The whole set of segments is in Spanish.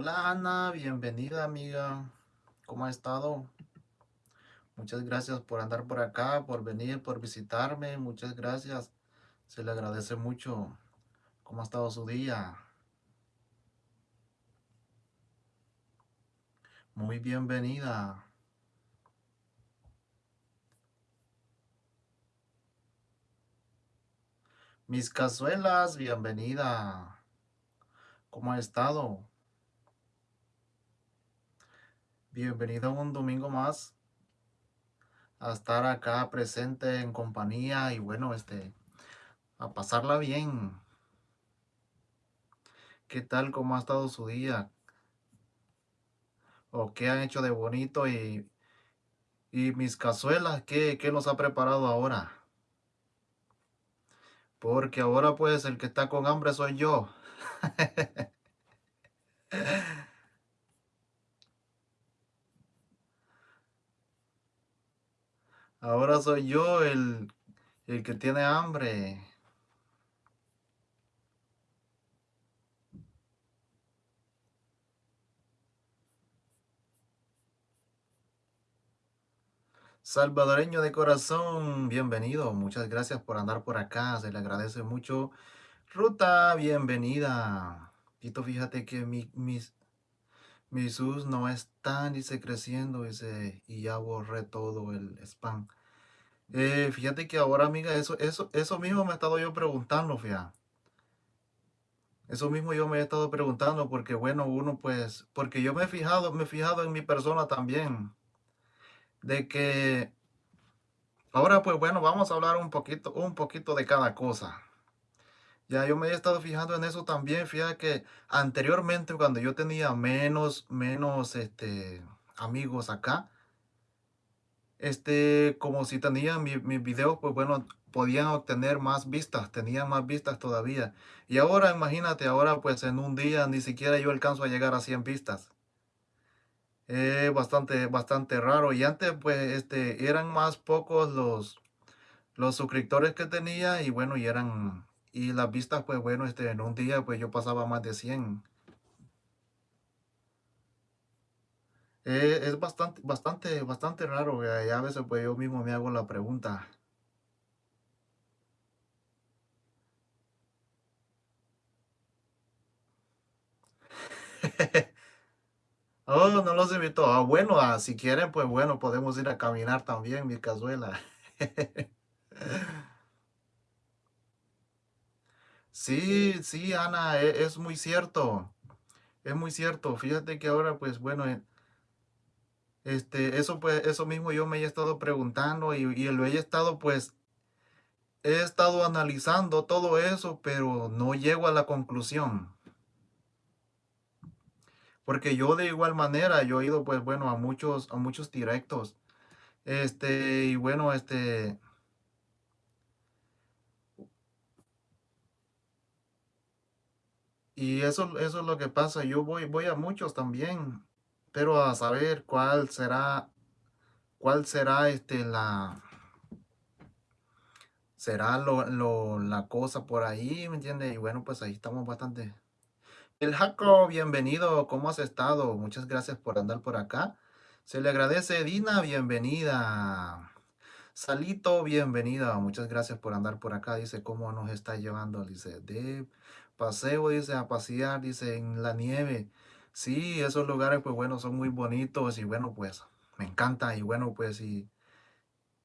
Hola Ana, bienvenida amiga. ¿Cómo ha estado? Muchas gracias por andar por acá, por venir, por visitarme. Muchas gracias. Se le agradece mucho. ¿Cómo ha estado su día? Muy bienvenida. Mis cazuelas, bienvenida. ¿Cómo ha estado? Bienvenido un domingo más a estar acá presente en compañía y bueno, este, a pasarla bien. ¿Qué tal? ¿Cómo ha estado su día? ¿O qué han hecho de bonito? Y, y mis cazuelas, ¿qué, ¿qué nos ha preparado ahora? Porque ahora pues el que está con hambre soy yo. Ahora soy yo el, el que tiene hambre. Salvadoreño de corazón, bienvenido. Muchas gracias por andar por acá. Se le agradece mucho. Ruta, bienvenida. Tito, fíjate que mi, mis, mi sus no están, dice, creciendo, dice, y ya borré todo el spam. Eh, fíjate que ahora, amiga, eso, eso, eso mismo me he estado yo preguntando, fíjate. Eso mismo yo me he estado preguntando porque, bueno, uno pues, porque yo me he fijado, me he fijado en mi persona también de que ahora pues bueno, vamos a hablar un poquito, un poquito de cada cosa. Ya yo me he estado fijando en eso también, fíjate que anteriormente cuando yo tenía menos, menos este, amigos acá, este, como si tenía mis videos, pues bueno, podían obtener más vistas, tenían más vistas todavía. Y ahora, imagínate, ahora pues en un día ni siquiera yo alcanzo a llegar a 100 vistas. Es bastante, bastante raro. Y antes, pues, este, eran más pocos los, los suscriptores que tenía y bueno, y eran, y las vistas, pues bueno, este, en un día, pues yo pasaba más de 100. Eh, es bastante, bastante, bastante raro. Y a veces, pues yo mismo me hago la pregunta. Oh, no los invito. Ah, bueno, ah, si quieren, pues bueno, podemos ir a caminar también, mi cazuela. Sí, sí, Ana, e- es, muy cierto. Es muy cierto. Fíjate que ahora, pues bueno, este, eso pues, eso mismo yo me he estado preguntando y, y lo he estado, pues, he estado analizando todo eso, pero no llego a la conclusión. Porque yo de igual manera, yo he ido, pues bueno, a muchos, a muchos directos. Este, y bueno, este, y eso, eso es lo que pasa. Yo voy, voy a muchos también, a saber cuál será, cuál será este, la, será lo, lo, la cosa por ahí, ¿me entiendes? Y bueno, pues ahí estamos bastante. El Jaco, bienvenido, ¿cómo has estado? Muchas gracias por andar por acá. Se le agradece, Dina, bienvenida. Salito, bienvenida. Muchas gracias por andar por acá. Dice, ¿cómo nos está llevando? Dice, de paseo, dice, a pasear, dice, en la nieve. Sí, esos lugares, pues bueno, son muy bonitos y bueno, pues me encanta y bueno, pues y,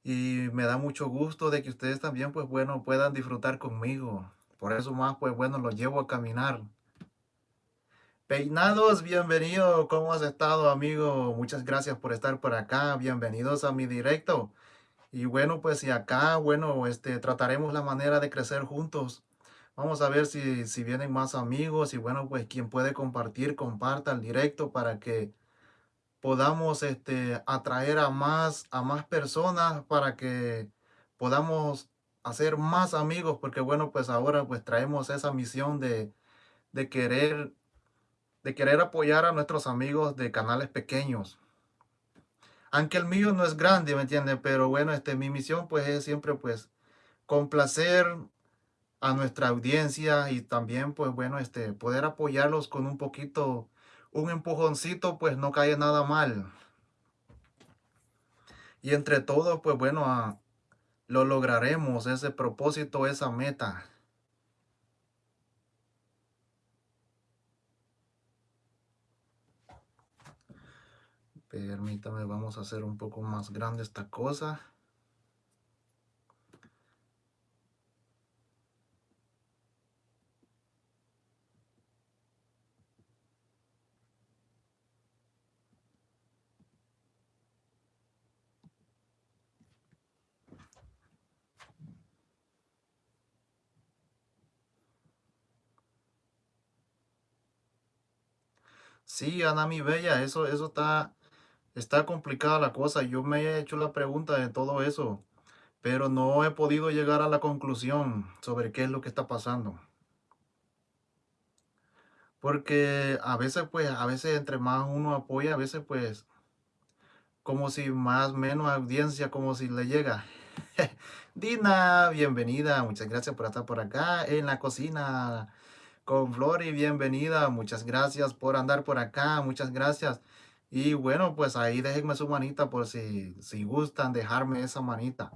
y me da mucho gusto de que ustedes también, pues bueno, puedan disfrutar conmigo. Por eso más, pues bueno, los llevo a caminar. Peinados, bienvenido. ¿Cómo has estado, amigo? Muchas gracias por estar por acá. Bienvenidos a mi directo. Y bueno, pues y acá, bueno, este, trataremos la manera de crecer juntos. Vamos a ver si, si vienen más amigos y bueno, pues quien puede compartir, comparta el directo para que podamos este, atraer a más, a más personas para que podamos hacer más amigos, porque bueno, pues ahora pues traemos esa misión de, de querer de querer apoyar a nuestros amigos de canales pequeños. Aunque el mío no es grande, ¿me entiende Pero bueno, este, mi misión pues es siempre pues complacer a nuestra audiencia y también pues bueno, este, poder apoyarlos con un poquito, un empujoncito, pues no cae nada mal. Y entre todos, pues bueno, lo lograremos, ese propósito, esa meta. Permítame, vamos a hacer un poco más grande esta cosa. Sí, Ana mi bella, eso, eso está, está complicada la cosa. Yo me he hecho la pregunta de todo eso, pero no he podido llegar a la conclusión sobre qué es lo que está pasando. Porque a veces, pues, a veces entre más uno apoya, a veces, pues, como si más menos audiencia, como si le llega. Dina, bienvenida, muchas gracias por estar por acá en la cocina con Flori, bienvenida, muchas gracias por andar por acá, muchas gracias. Y bueno, pues ahí déjenme su manita por si, si gustan dejarme esa manita.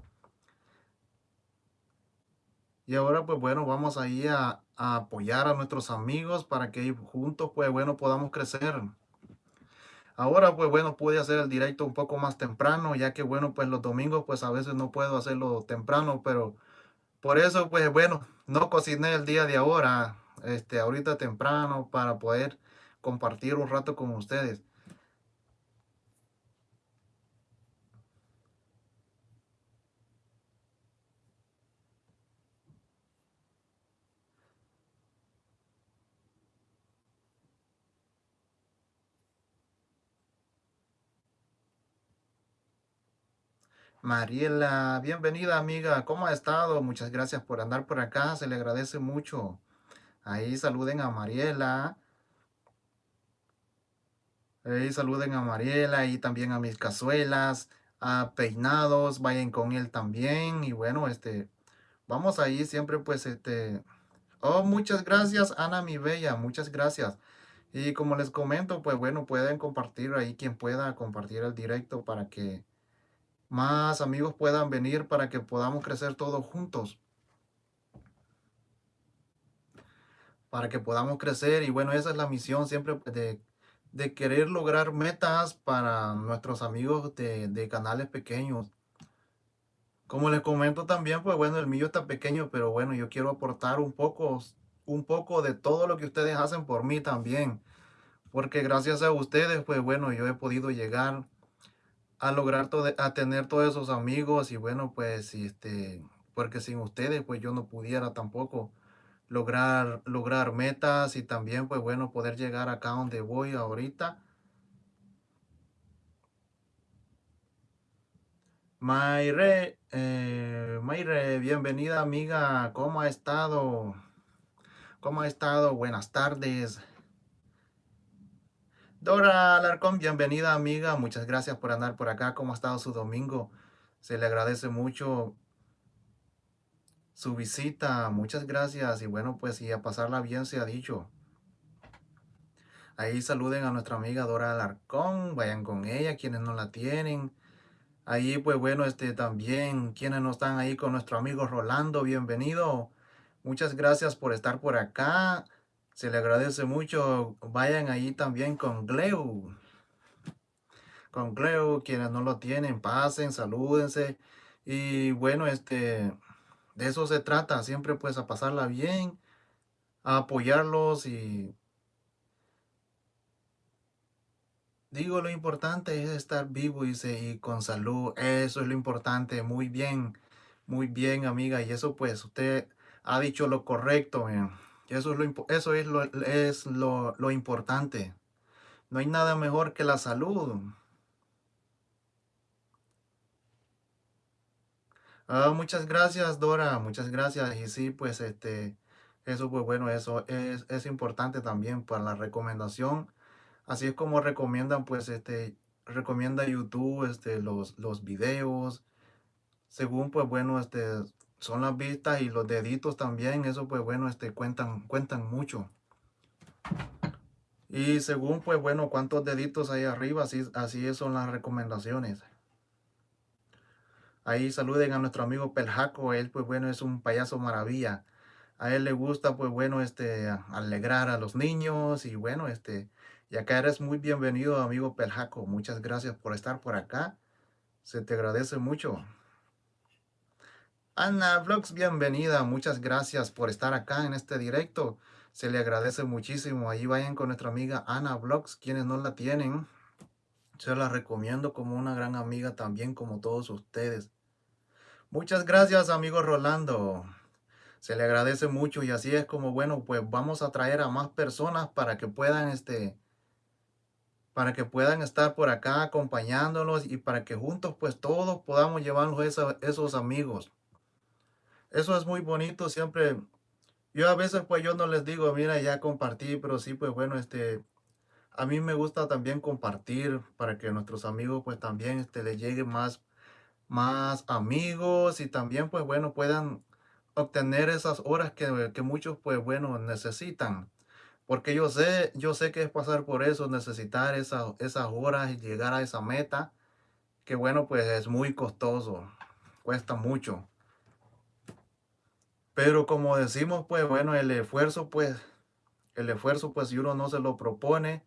Y ahora pues bueno, vamos ahí a, a apoyar a nuestros amigos para que juntos pues bueno podamos crecer. Ahora pues bueno pude hacer el directo un poco más temprano ya que bueno pues los domingos pues a veces no puedo hacerlo temprano pero por eso pues bueno no cociné el día de ahora este ahorita temprano para poder compartir un rato con ustedes. Mariela, bienvenida amiga, ¿cómo ha estado? Muchas gracias por andar por acá, se le agradece mucho. Ahí saluden a Mariela. Ahí saluden a Mariela y también a mis cazuelas, a Peinados, vayan con él también. Y bueno, este, vamos ahí siempre pues este... Oh, muchas gracias Ana mi bella, muchas gracias. Y como les comento, pues bueno, pueden compartir ahí quien pueda compartir el directo para que más amigos puedan venir para que podamos crecer todos juntos. Para que podamos crecer y bueno, esa es la misión siempre pues, de, de querer lograr metas para nuestros amigos de, de canales pequeños. Como les comento también, pues bueno, el mío está pequeño, pero bueno, yo quiero aportar un poco, un poco de todo lo que ustedes hacen por mí también. Porque gracias a ustedes, pues bueno, yo he podido llegar a lograr todo, a tener todos esos amigos y bueno, pues este, porque sin ustedes pues yo no pudiera tampoco lograr, lograr metas y también pues bueno, poder llegar acá donde voy ahorita. Mayre, eh, Mayre, bienvenida amiga, ¿cómo ha estado? ¿Cómo ha estado? Buenas tardes. Dora Alarcón, bienvenida amiga, muchas gracias por andar por acá, ¿cómo ha estado su domingo? Se le agradece mucho su visita, muchas gracias y bueno pues y a pasarla bien se ha dicho. Ahí saluden a nuestra amiga Dora Alarcón, vayan con ella, quienes no la tienen. Ahí pues bueno, este también, quienes no están ahí con nuestro amigo Rolando, bienvenido. Muchas gracias por estar por acá. Se le agradece mucho. Vayan ahí también con Gleu. Con Gleu, quienes no lo tienen, pasen, salúdense. Y bueno, este, de eso se trata. Siempre pues a pasarla bien, a apoyarlos y... Digo, lo importante es estar vivo y, con salud. Eso es lo importante. Muy bien, muy bien, amiga. Y eso pues usted ha dicho lo correcto. Eso es, lo, eso es, lo, es lo importante. No hay nada mejor que la salud. Ah, muchas gracias, Dora. Muchas gracias. Y sí, pues este, eso pues bueno, eso es, es importante también para la recomendación. Así es como recomiendan, pues este, recomienda YouTube, este, los, los videos. Según, pues bueno, este, son las vistas y los deditos también, eso pues bueno, este, cuentan, cuentan mucho. Y según, pues bueno, cuántos deditos hay arriba, así, así son las recomendaciones. Ahí saluden a nuestro amigo Peljaco, él pues bueno es un payaso maravilla. A él le gusta pues bueno este alegrar a los niños y bueno este y acá eres muy bienvenido amigo Peljaco. Muchas gracias por estar por acá. Se te agradece mucho. Ana Vlogs, bienvenida. Muchas gracias por estar acá en este directo. Se le agradece muchísimo. Ahí vayan con nuestra amiga Ana Vlogs, quienes no la tienen. Se la recomiendo como una gran amiga también como todos ustedes. Muchas gracias, amigo Rolando. Se le agradece mucho y así es como, bueno, pues vamos a traer a más personas para que puedan, este, para que puedan estar por acá acompañándolos y para que juntos, pues todos podamos llevarnos esos, esos amigos. Eso es muy bonito, siempre. Yo a veces, pues yo no les digo, mira, ya compartí, pero sí, pues bueno, este, a mí me gusta también compartir para que nuestros amigos, pues también, este, les llegue más más amigos y también pues bueno puedan obtener esas horas que, que, muchos pues bueno necesitan. Porque yo sé yo sé que es pasar por eso necesitar esas esas horas y llegar a esa meta que bueno pues es muy costoso cuesta mucho. Pero como decimos pues bueno el esfuerzo pues el esfuerzo pues si uno no se lo propone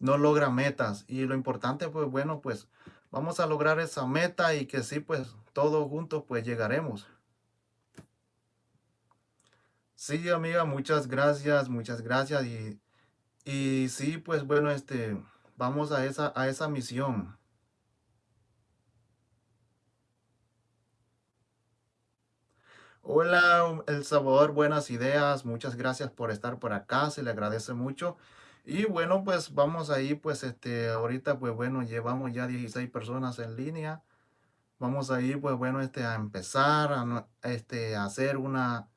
no logra metas. Y lo importante pues bueno pues vamos a lograr esa meta y que sí, pues todos juntos pues llegaremos. Sí, amiga, muchas gracias, muchas gracias. Y, y sí, pues bueno, este, vamos a esa, a esa misión. Hola, El Salvador, buenas ideas. Muchas gracias por estar por acá, se le agradece mucho. Y bueno, pues vamos ahí, pues este, ahorita pues bueno, llevamos ya 16 personas en línea. Vamos ahí, pues bueno, este, a empezar a, este, a hacer una,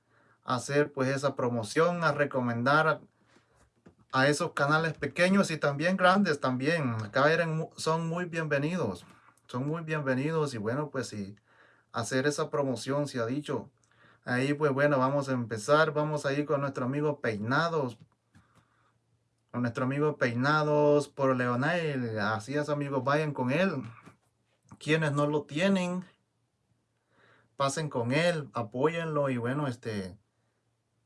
hacer pues esa promoción, a recomendar a, esos canales pequeños y también grandes también. Acá eran, son muy bienvenidos, son muy bienvenidos y bueno, pues sí, hacer esa promoción se ha dicho. Ahí pues bueno, vamos a empezar, vamos a ir con nuestro amigo Peinados a nuestro amigo Peinados por Leonel. Así es, amigos, vayan con él. Quienes no lo tienen, pasen con él, apóyenlo y bueno, este,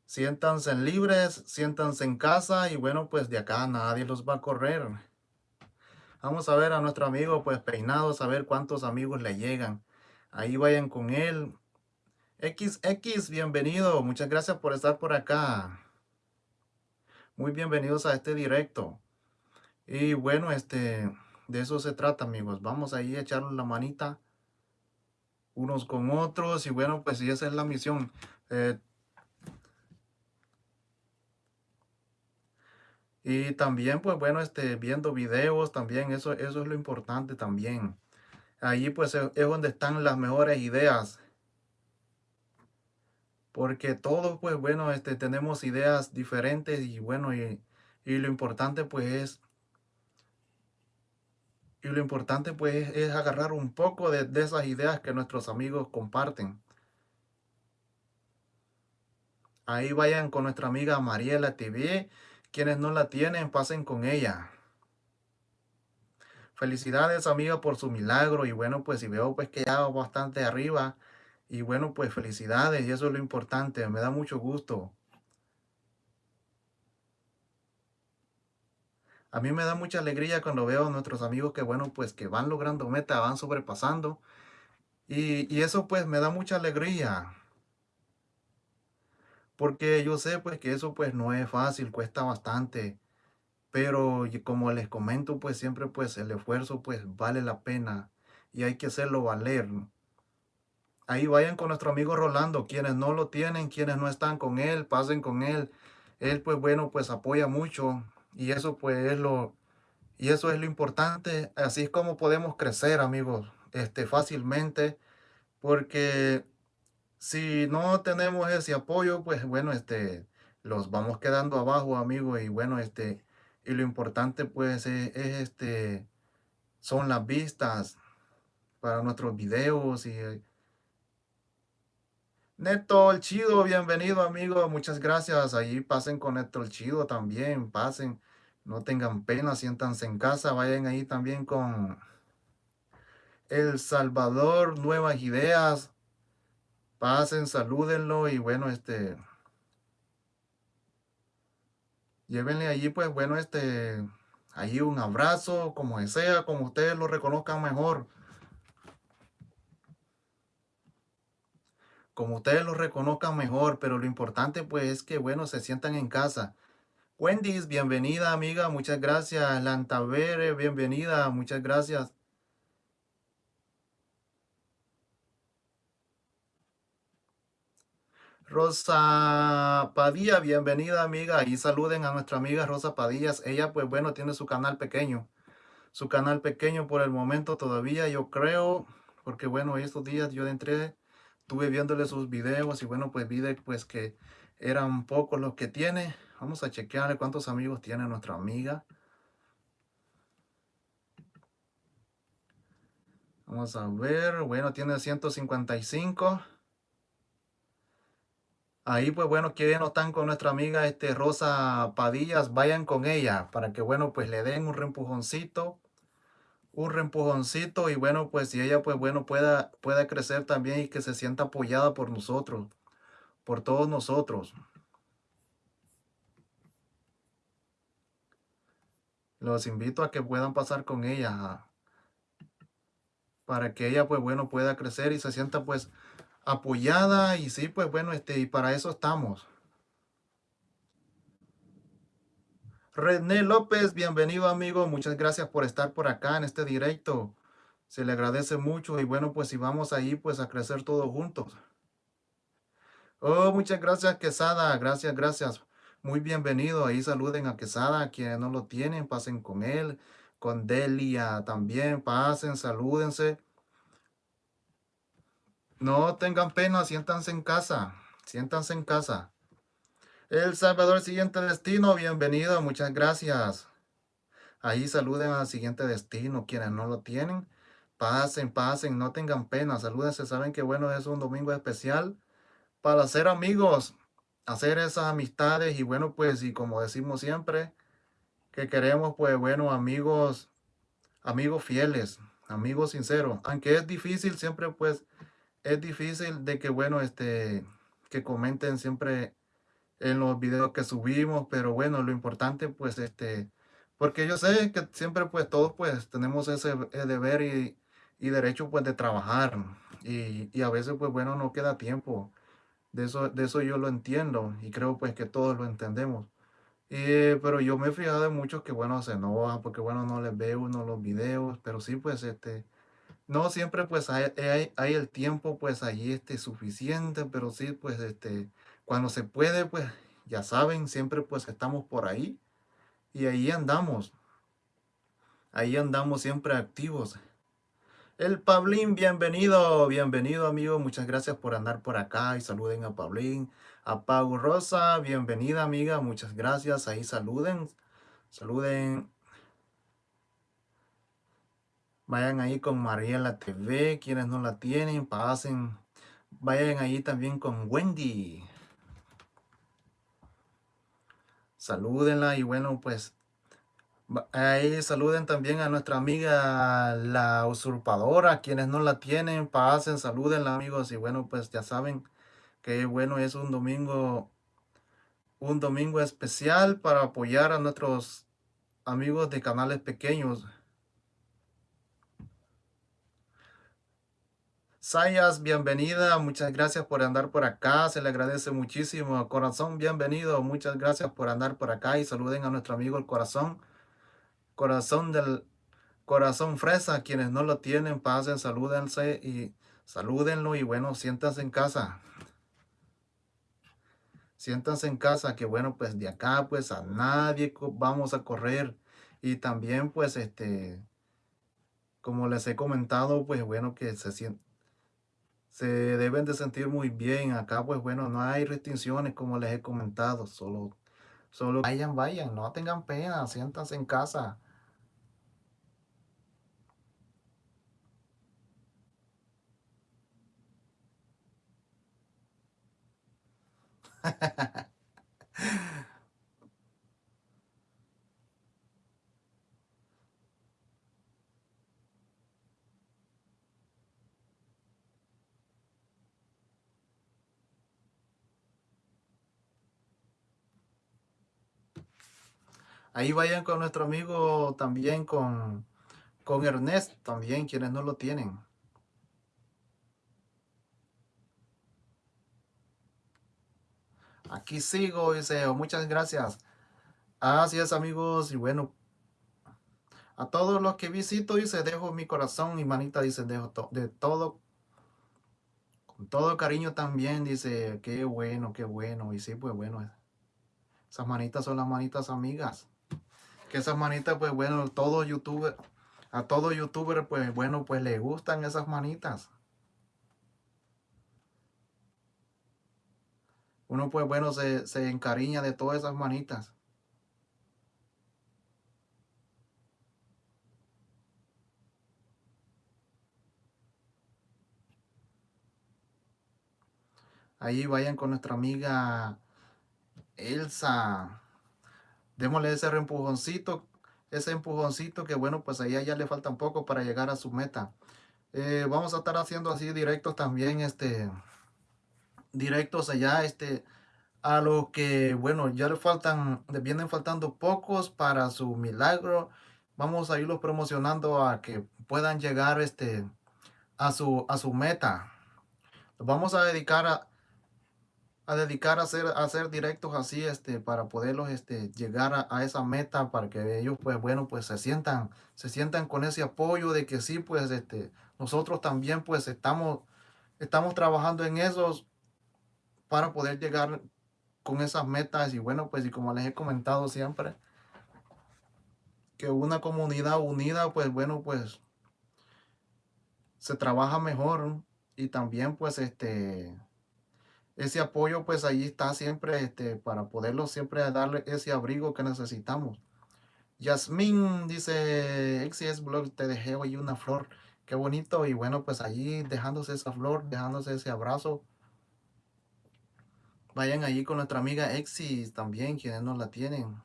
siéntanse libres, siéntanse en casa y bueno, pues de acá nadie los va a correr. Vamos a ver a nuestro amigo pues Peinados, a ver cuántos amigos le llegan. Ahí vayan con él. XX, bienvenido. Muchas gracias por estar por acá. Muy bienvenidos a este directo. Y bueno, este, de eso se trata, amigos. Vamos ahí a echarnos la manita unos con otros. Y bueno, pues sí, esa es la misión. Eh, y también, pues bueno, este, viendo videos también, eso, eso es lo importante también. Ahí pues es donde están las mejores ideas porque todos, pues bueno, este, tenemos ideas diferentes y bueno, y, lo importante pues es, y lo importante pues es, agarrar un poco de, de, esas ideas que nuestros amigos comparten. Ahí vayan con nuestra amiga Mariela TV, quienes no la tienen, pasen con ella. Felicidades amiga por su milagro y bueno pues si veo pues que ya bastante arriba, y bueno, pues felicidades y eso es lo importante, me da mucho gusto. A mí me da mucha alegría cuando veo a nuestros amigos que bueno, pues que van logrando meta, van sobrepasando. Y, y eso pues me da mucha alegría. Porque yo sé pues que eso pues no es fácil, cuesta bastante. Pero como les comento pues siempre pues el esfuerzo pues vale la pena y hay que hacerlo valer ahí vayan con nuestro amigo Rolando. Quienes no lo tienen, quienes no están con él, pasen con él. Él, pues bueno, pues apoya mucho. Y eso pues es lo, y eso es lo importante. Así es como podemos crecer, amigos, este, fácilmente. Porque si no tenemos ese apoyo, pues bueno, este, los vamos quedando abajo, amigos. Y bueno, este, y lo importante pues es, es este, son las vistas para nuestros videos y Neto el Chido, bienvenido amigo, muchas gracias. Ahí pasen con Neto el Chido también, pasen. No tengan pena, siéntanse en casa, vayan ahí también con El Salvador, Nuevas Ideas, pasen, salúdenlo y bueno, este, llévenle allí pues bueno, este, allí un abrazo, como sea, como ustedes lo reconozcan mejor. Como ustedes lo reconozcan mejor, pero lo importante pues es que bueno, se sientan en casa. Wendy's, bienvenida amiga, muchas gracias. Lantavere, bienvenida, muchas gracias. Rosa Padilla, bienvenida amiga. Y saluden a nuestra amiga Rosa Padillas. Ella pues bueno tiene su canal pequeño. Su canal pequeño por el momento todavía yo creo. Porque bueno estos días yo entré, estuve viéndole sus videos y bueno pues vi pues que eran pocos los que tiene. Vamos a chequearle cuántos amigos tiene nuestra amiga. Vamos a ver. Bueno, tiene 155. Ahí pues bueno, que no están con nuestra amiga este, Rosa Padillas, vayan con ella para que bueno, pues le den un reempujoncito, un reempujoncito y bueno, pues si ella pues bueno pueda, pueda crecer también y que se sienta apoyada por nosotros, por todos nosotros. Los invito a que puedan pasar con ella para que ella pues bueno pueda crecer y se sienta pues apoyada y sí, pues bueno, este, y para eso estamos. René López, bienvenido amigo, muchas gracias por estar por acá en este directo. Se le agradece mucho y bueno, pues si vamos ahí, pues a crecer todos juntos. Oh, muchas gracias Quesada, gracias, gracias. Muy bienvenido, ahí saluden a Quesada, quienes no lo tienen, pasen con él, con Delia también, pasen, salúdense. No tengan pena, siéntanse en casa. Siéntanse en casa. El Salvador, siguiente destino, bienvenido, muchas gracias. Ahí saluden al siguiente destino, quienes no lo tienen. Pasen, pasen, no tengan pena, salúdense. Saben que bueno, es un domingo especial para hacer amigos, hacer esas amistades y bueno, pues, y como decimos siempre, que queremos, pues, bueno, amigos, amigos fieles, amigos sinceros. Aunque es difícil, siempre, pues, es difícil de que, bueno, este, que comenten siempre en los videos que subimos, pero bueno, lo importante, pues, este, porque yo sé que siempre, pues, todos, pues, tenemos ese deber y, y derecho, pues, de trabajar, y, y, a veces, pues, bueno, no queda tiempo, de eso, de eso yo lo entiendo, y creo, pues, que todos lo entendemos, y, pero yo me he fijado de muchos que, bueno, se enojan, porque, bueno, no les veo uno los videos, pero sí, pues, este, no siempre pues hay, hay, el tiempo pues ahí este suficiente, pero sí pues este, cuando se puede pues ya saben, siempre pues estamos por ahí y ahí andamos. Ahí andamos siempre activos. El Pablín, bienvenido, bienvenido amigo, muchas gracias por andar por acá y saluden a Pablín. A Pau Rosa, bienvenida amiga, muchas gracias, ahí saluden, saluden Vayan ahí con Mariela TV, quienes no la tienen, pasen. Vayan ahí también con Wendy. Salúdenla y bueno, pues ahí saluden también a nuestra amiga la usurpadora, quienes no la tienen, pasen, salúdenla amigos y bueno, pues ya saben que bueno, es un domingo, un domingo especial para apoyar a nuestros amigos de canales pequeños. Sayas, bienvenida, muchas gracias por andar por acá, se le agradece muchísimo. Corazón, bienvenido, muchas gracias por andar por acá y saluden a nuestro amigo el corazón. Corazón del corazón fresa, quienes no lo tienen, pasen, salúdense y salúdenlo y bueno, siéntanse en casa. Siéntanse en casa, que bueno, pues de acá pues a nadie vamos a correr. Y también pues este, como les he comentado, pues bueno, que se se deben de sentir muy bien. Acá, pues bueno, no hay restricciones como les he comentado. Solo, solo vayan, vayan, no tengan pena, siéntanse en casa. Ahí vayan con nuestro amigo también con, con Ernest, también quienes no lo tienen. Aquí sigo, dice, muchas gracias. Así es, amigos, y bueno, a todos los que visito, dice, dejo mi corazón y manita, dice, dejo de todo, con todo cariño también, dice, qué bueno, qué bueno, y sí, pues bueno, esas manitas son las manitas amigas, esas manitas, pues bueno, todo youtuber, a todo youtuber, pues bueno, pues le gustan esas manitas. Uno pues bueno se, se encariña de todas esas manitas. Ahí vayan con nuestra amiga Elsa. Démosle ese empujoncito, ese empujoncito que bueno, pues ahí ya le falta un poco para llegar a su meta. Eh, vamos a estar haciendo así directos también, este, directos allá, este, a lo que, bueno, ya le faltan, le vienen faltando pocos para su milagro. Vamos a irlos promocionando a que puedan llegar, este, a su, a su meta. vamos a dedicar a, a dedicar a hacer, a hacer directos así, este, para poderlos, este, llegar a, esa meta, para que ellos, pues, bueno, pues, se sientan, se sientan con ese apoyo de que sí, pues, este, nosotros también, pues, estamos, estamos trabajando en esos para poder llegar con esas metas. Y bueno, pues, y como les he comentado siempre, que una comunidad unida, pues, bueno, pues, se trabaja mejor y también, pues, este, ese apoyo pues ahí está siempre este, para poderlo siempre darle ese abrigo que necesitamos. Yasmín dice, XS Blog, te dejé hoy una flor. Qué bonito y bueno, pues allí dejándose esa flor, dejándose ese abrazo. Vayan allí con nuestra amiga Exis también, quienes no la tienen.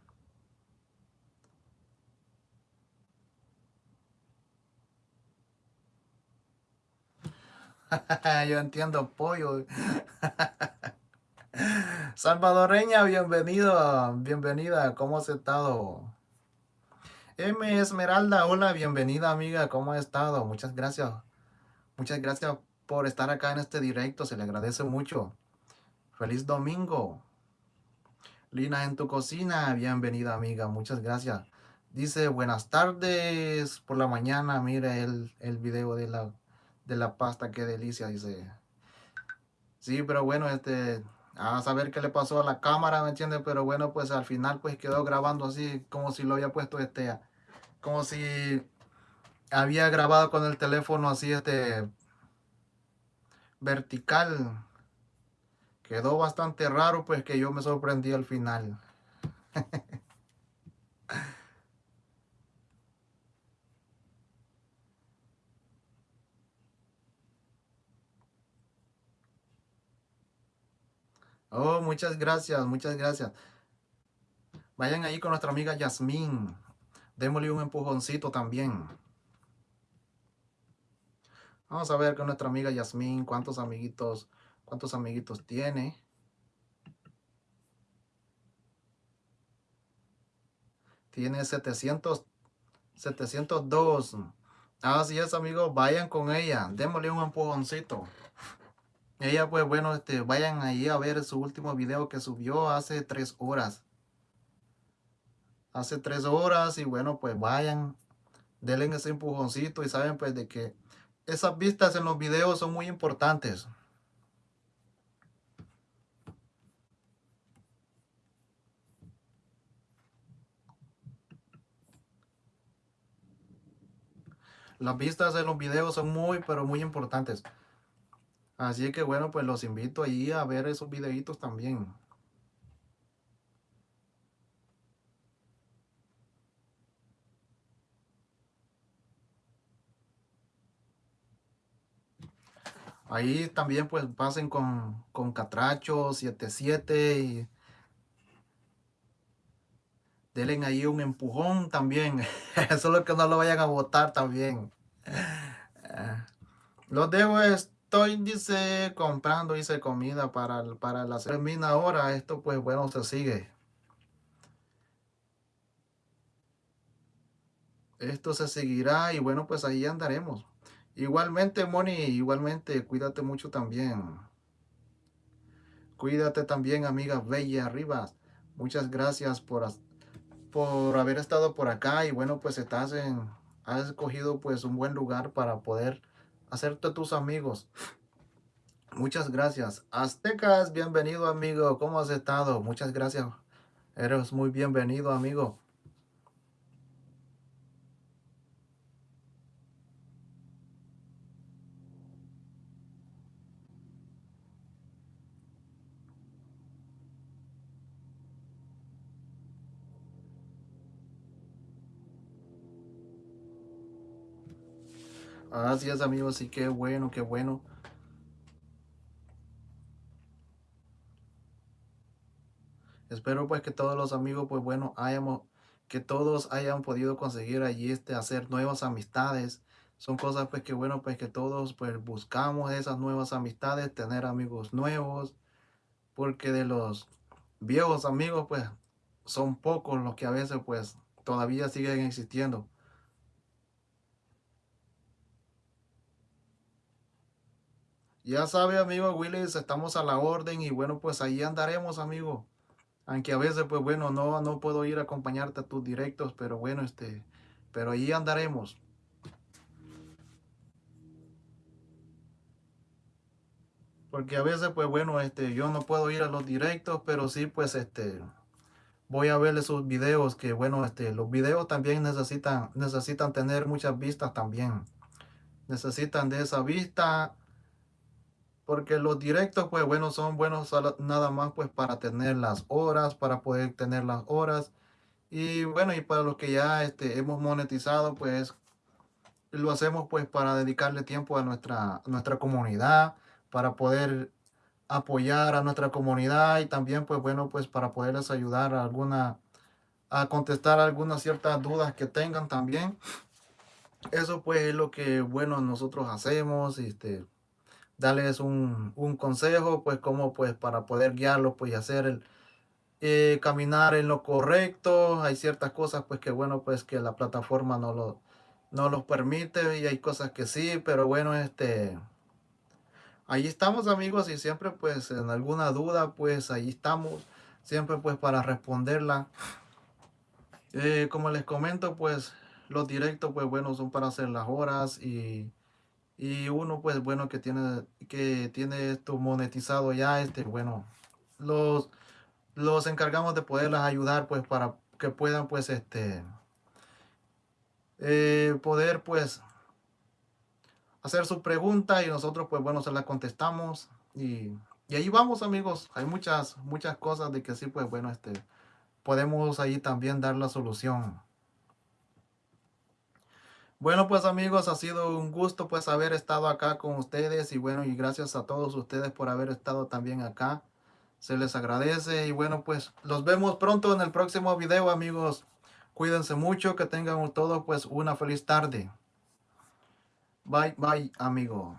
Yo entiendo pollo. Salvadoreña, bienvenido, bienvenida, ¿cómo has estado? M. Esmeralda, hola, bienvenida amiga, ¿cómo ha estado? Muchas gracias, muchas gracias por estar acá en este directo, se le agradece mucho. Feliz domingo. Lina en tu cocina, bienvenida amiga, muchas gracias. Dice, buenas tardes por la mañana, mire el, el video de la de la pasta, qué delicia, dice. Sí, pero bueno, este, a saber qué le pasó a la cámara, ¿me entiendes? Pero bueno, pues al final pues quedó grabando así, como si lo había puesto este, como si había grabado con el teléfono así, este, vertical. Quedó bastante raro, pues que yo me sorprendí al final. Oh, muchas gracias, muchas gracias. Vayan ahí con nuestra amiga Yasmín. Démosle un empujoncito también. Vamos a ver con nuestra amiga Yasmín cuántos amiguitos, cuántos amiguitos tiene. Tiene 700, 702. Así es, amigos. Vayan con ella. Démosle un empujoncito. Ella, pues bueno, este, vayan ahí a ver su último video que subió hace tres horas. Hace tres horas y bueno, pues vayan, denle ese empujoncito y saben pues de que esas vistas en los videos son muy importantes. Las vistas en los videos son muy, pero muy importantes. Así que bueno, pues los invito ahí a ver esos videitos también. Ahí también pues pasen con, con Catracho 77 y denle ahí un empujón también. Eso es lo que no lo vayan a votar también. Los dejo es estoy, dice, comprando, dice, comida para, para la termina ahora. Esto, pues, bueno, se sigue. esto se seguirá y bueno, pues ahí andaremos. Igualmente, Moni, igualmente, cuídate mucho también. Cuídate también, amiga Bella Rivas. Muchas gracias por, por haber estado por acá y bueno, pues estás en, has escogido pues un buen lugar para poder hacerte tus amigos. Muchas gracias. Aztecas, bienvenido amigo. ¿Cómo has estado? Muchas gracias. Eres muy bienvenido amigo. Así es, amigos, sí, qué bueno, qué bueno. Espero pues que todos los amigos, pues bueno, hayamos, que todos hayan podido conseguir allí este, hacer nuevas amistades. Son cosas pues que bueno, pues que todos pues buscamos esas nuevas amistades, tener amigos nuevos, porque de los viejos amigos pues son pocos los que a veces pues todavía siguen existiendo. Ya sabe, amigo Willis, estamos a la orden y bueno, pues ahí andaremos, amigo. Aunque a veces, pues bueno, no, no puedo ir a acompañarte a tus directos, pero bueno, este, pero ahí andaremos. Porque a veces, pues bueno, este, yo no puedo ir a los directos, pero sí, pues este, voy a ver esos videos que, bueno, este, los videos también necesitan, necesitan tener muchas vistas también. Necesitan de esa vista porque los directos, pues bueno, son buenos nada más pues para tener las horas, para poder tener las horas. Y bueno, y para los que ya este, hemos monetizado, pues lo hacemos pues para dedicarle tiempo a nuestra, nuestra comunidad, para poder apoyar a nuestra comunidad y también pues bueno, pues para poderles ayudar a alguna, a contestar algunas ciertas dudas que tengan también. Eso pues es lo que bueno nosotros hacemos, este, darles un, consejo, pues como pues para poder guiarlos, pues y hacer el, eh, caminar en lo correcto. Hay ciertas cosas pues que bueno, pues que la plataforma no lo, no los permite y hay cosas que sí, pero bueno, este, ahí estamos amigos y siempre pues en alguna duda pues ahí estamos, siempre pues para responderla. Eh, como les comento pues los directos pues bueno son para hacer las horas y y uno pues bueno que tiene que tiene esto monetizado ya este bueno los los encargamos de poderlas ayudar pues para que puedan pues este eh, poder pues hacer su pregunta y nosotros pues bueno se la contestamos y, y ahí vamos amigos. Hay muchas muchas cosas de que sí pues bueno este podemos ahí también dar la solución bueno, pues amigos, ha sido un gusto pues haber estado acá con ustedes y bueno, y gracias a todos ustedes por haber estado también acá. Se les agradece y bueno, pues los vemos pronto en el próximo video, amigos. Cuídense mucho, que tengan todos pues una feliz tarde. Bye, bye, amigo.